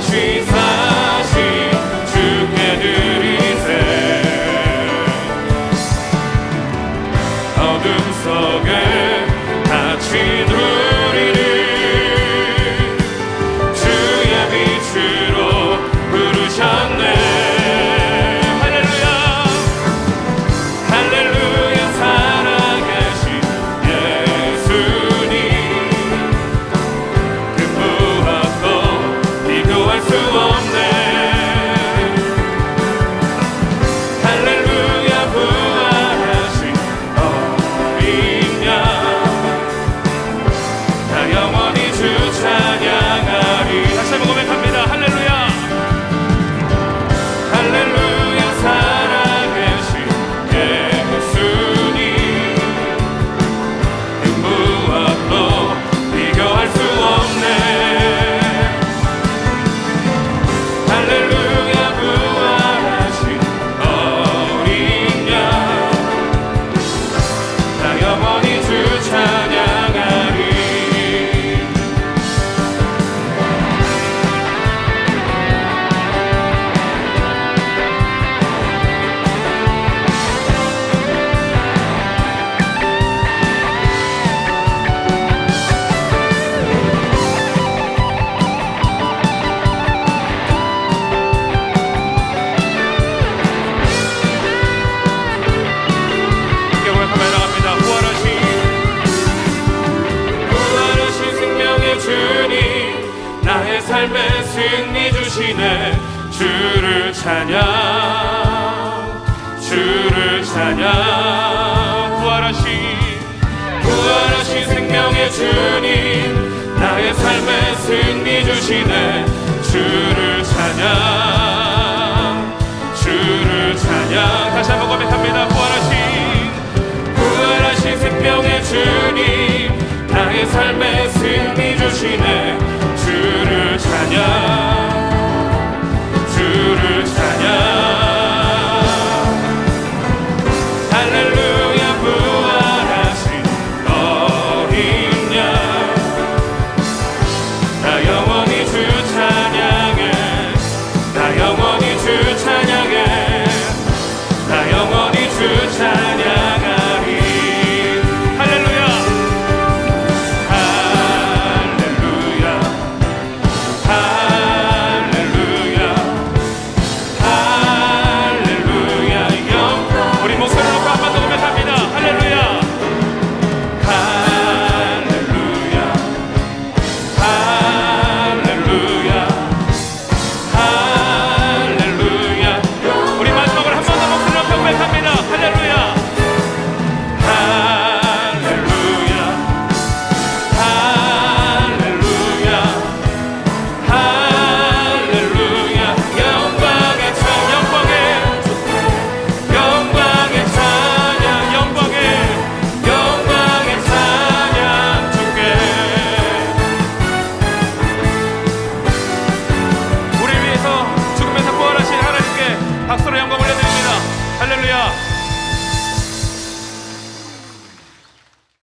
다시 사신 주께 드 찬양 주를 찬양. 부활하신 부활하신 생명의 주님 나의 삶의 승리 주시네. 주를 찬양.